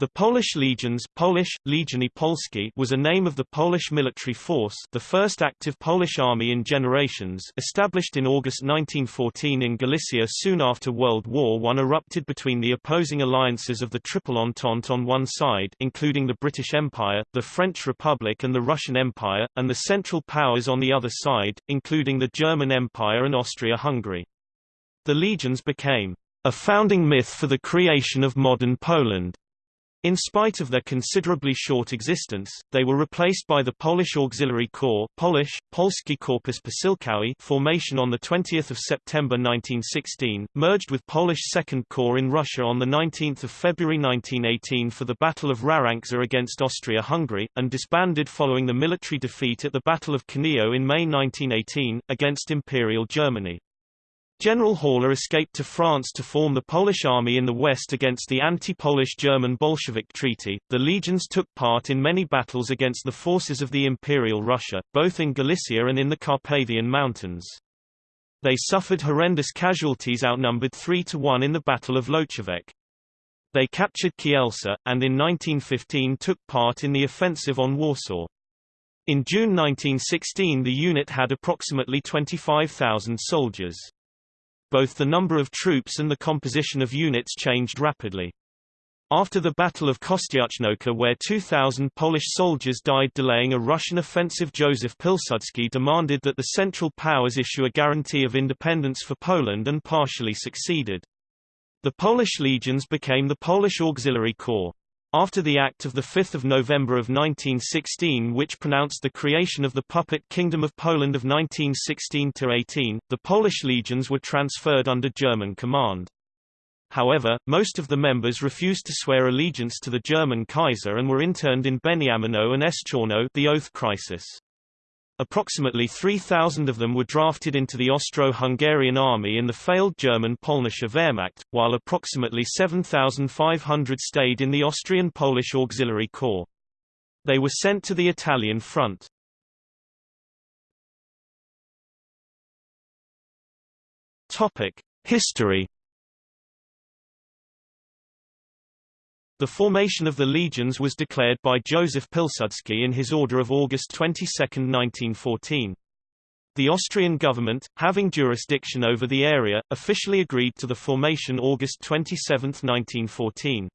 The Polish Legions Polish, Legiony Polskie was a name of the Polish military force the first active Polish army in generations established in August 1914 in Galicia soon after World War I erupted between the opposing alliances of the Triple Entente on one side including the British Empire, the French Republic and the Russian Empire, and the Central Powers on the other side, including the German Empire and Austria-Hungary. The legions became a founding myth for the creation of modern Poland. In spite of their considerably short existence, they were replaced by the Polish Auxiliary Corps Polish, Polski Korpus Posiłkowy formation on 20 September 1916, merged with Polish Second Corps in Russia on 19 February 1918 for the Battle of Rarańcza against Austria-Hungary, and disbanded following the military defeat at the Battle of Kaniów in May 1918, against Imperial Germany. General Haller escaped to France to form the Polish army in the west against the anti-Polish German Bolshevik treaty. The legions took part in many battles against the forces of the Imperial Russia, both in Galicia and in the Carpathian Mountains. They suffered horrendous casualties outnumbered 3 to 1 in the Battle of Łowczówek. They captured Kielce, and in 1915 took part in the offensive on Warsaw. In June 1916 the unit had approximately 25,000 soldiers both the number of troops and the composition of units changed rapidly. After the Battle of Kostiuchnówka where 2,000 Polish soldiers died delaying a Russian offensive Joseph Pilsudski demanded that the Central Powers issue a guarantee of independence for Poland and partially succeeded. The Polish legions became the Polish Auxiliary Corps. After the Act of 5 November of 1916 which pronounced the creation of the puppet Kingdom of Poland of 1916–18, the Polish legions were transferred under German command. However, most of the members refused to swear allegiance to the German Kaiser and were interned in Beniaminów and Szczypiorno the Oath Crisis. Approximately 3,000 of them were drafted into the Austro-Hungarian army in the failed German Polnische Wehrmacht, while approximately 7,500 stayed in the Austrian-Polish Auxiliary Corps. They were sent to the Italian front. History The formation of the legions was declared by Joseph Pilsudski in his order of August 22, 1914. The Austrian government, having jurisdiction over the area, officially agreed to the formation August 27, 1914.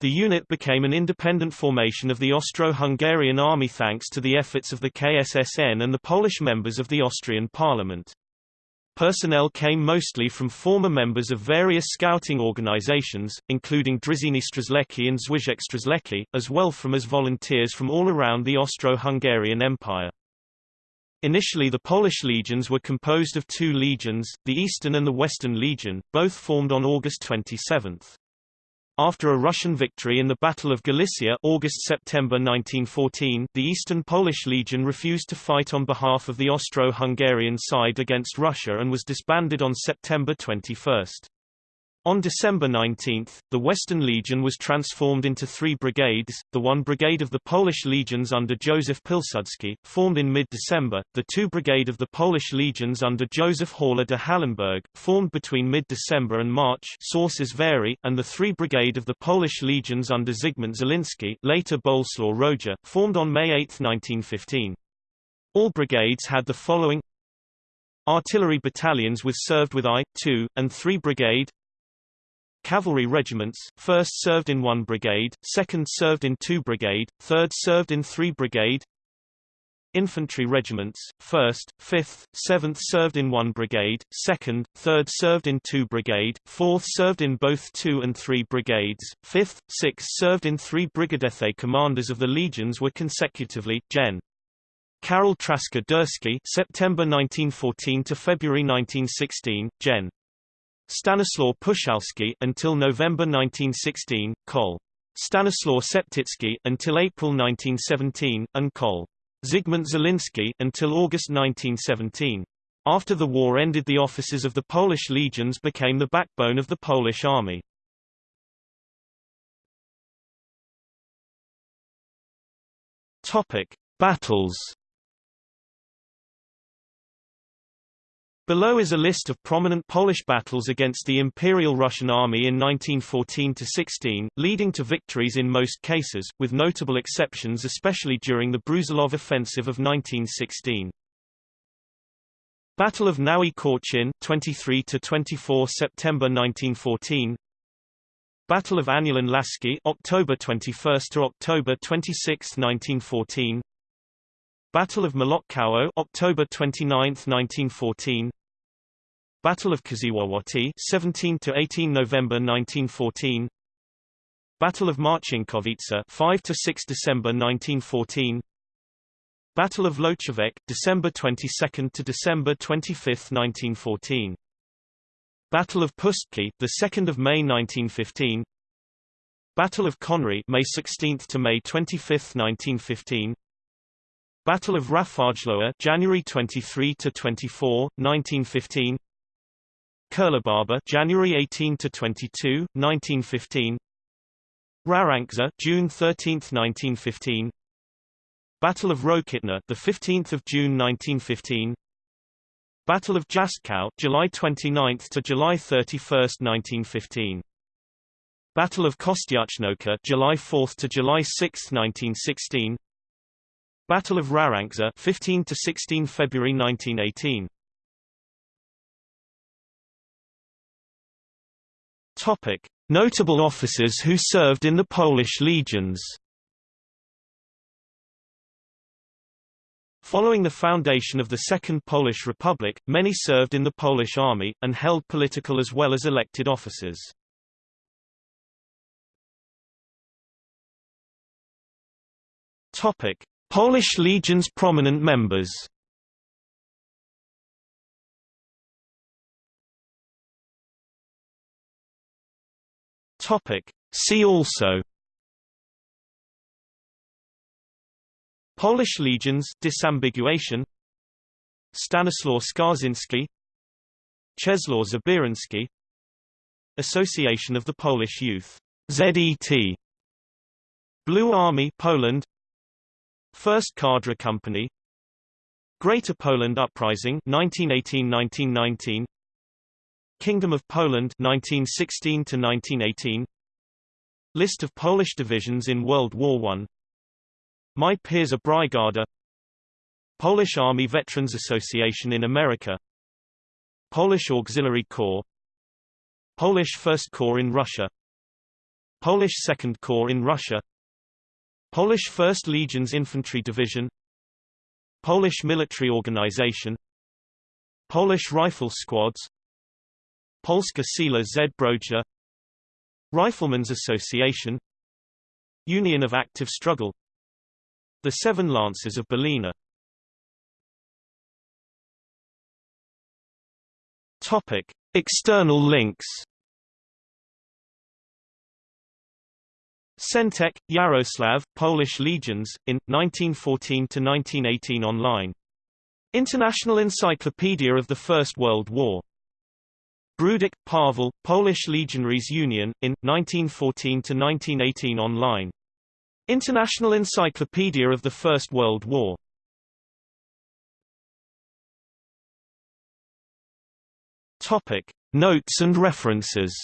The unit became an independent formation of the Austro-Hungarian army thanks to the efforts of the KSSN and the Polish members of the Austrian parliament. Personnel came mostly from former members of various scouting organizations, including Drużyny Strzeleckie and Związek Strzelecki, as well from as volunteers from all around the Austro-Hungarian Empire. Initially the Polish legions were composed of two legions, the Eastern and the Western Legion, both formed on August 27. After a Russian victory in the Battle of Galicia August-September 1914, the Eastern Polish Legion refused to fight on behalf of the Austro-Hungarian side against Russia and was disbanded on September 21. On December 19, the Western Legion was transformed into three brigades, the 1 Brigade of the Polish Legions under Joseph Pilsudski, formed in mid-December, the 2 Brigade of the Polish Legions under Joseph Haller de Hallenberg, formed between mid-December and March sources vary, and the 3 Brigade of the Polish Legions under Zygmunt Zielinski later Bolesław Roja, formed on May 8, 1915. All brigades had the following Artillery battalions with served with I, 2, and 3 Brigade Cavalry regiments, 1st served in 1 brigade, 2nd served in 2 brigade, 3rd served in 3 brigade Infantry regiments, 1st, 5th, 7th served in 1 brigade, 2nd, 3rd served in 2 brigade, 4th served in both 2 and 3 brigades, 5th, 6th served in 3 brigadethe commanders of the legions were consecutively, Gen. Karol Trzaska Durski September 1914 to February 1916, Gen. Stanislaw Puchalski until November 1916, Col. Stanislaw Szeptycki until April 1917, and Col. Zygmunt Zielinski until August 1917. After the war ended the officers of the Polish legions became the backbone of the Polish army. Topic: Battles Below is a list of prominent Polish battles against the Imperial Russian Army in 1914–16, leading to victories in most cases, with notable exceptions especially during the Brusilov Offensive of 1916. Battle of Nowy Korczyn 23 to 24 September 1914 Battle of Anielin Łaski October 21 to October 26, 1914 Battle of Mołotków October 29, 1914 Battle of Krzywopłoty 17 to 18 November 1914 Battle of Marcinkowice 5 to 6 December 1914 Battle of Łowczówek December 22 to December 25, 1914 Battle of Pustki the 2nd of May 1915 Battle of Konary May 16 to May 25, 1915 Battle of Rafajłowa January 23 to 24, 1915 Kirlibaba January 18 to 22, 1915 Rarańcza June 13, 1915 Battle of Rokytna the 15th of June 1915 Battle of Jastków July 29 to July 31, 1915 Battle of Kostiuchnówka July 4 to July 6, 1916 Battle of Rarańcza 15 to 16 February 1918 Topic. Notable officers who served in the Polish legions. Following the foundation of the Second Polish Republic, many served in the Polish army, and held political as well as elected offices. Polish Legion's prominent members. See also. Polish legions disambiguation. Stanislaw Skarżynski Czesław Zabierski Association of the Polish Youth. ZET Blue Army Poland First Kadra Company. Greater Poland Uprising 1918-1919 Kingdom of Poland 1916 to 1918 List of Polish divisions in World War I My Pierwsza Brygada. Polish Army Veterans Association in America. Polish Auxiliary Corps. Polish First Corps in Russia. Polish Second Corps in Russia Polish 1st Legion's Infantry Division Polish Military Organization Polish Rifle Squads Polska Sila Zbrojna Riflemen's Association Union of Active Struggle The Seven Lances of Belina Topic. External links Centek, Yaroslav, Polish Legions, in, 1914–1918 online. International Encyclopedia of the First World War. Brudik, Pavel, Polish Legionaries Union, in, 1914–1918 online. International Encyclopedia of the First World War. Topic. Notes and references